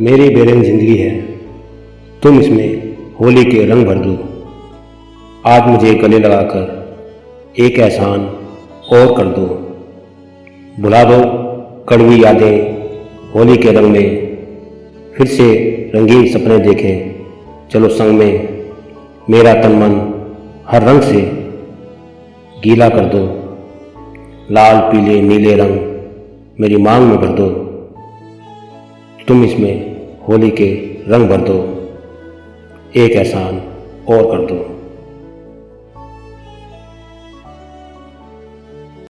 मेरी बेरंग ज़िंदगी है। तुम इसमें होली के रंग भर दो। आज मुझे गले लगाकर एक एहसान और कर दो। बुला दो कड़वी यादें होली के रंग में। फिर से रंगीन सपने देखें। चलो संग में मेरा तन मन हर रंग से गीला कर दो। लाल, पीले, नीले रंग मेरी मांग में भर दो। तुम इसमें होली के रंग भर दो एक एहसान और कर दो।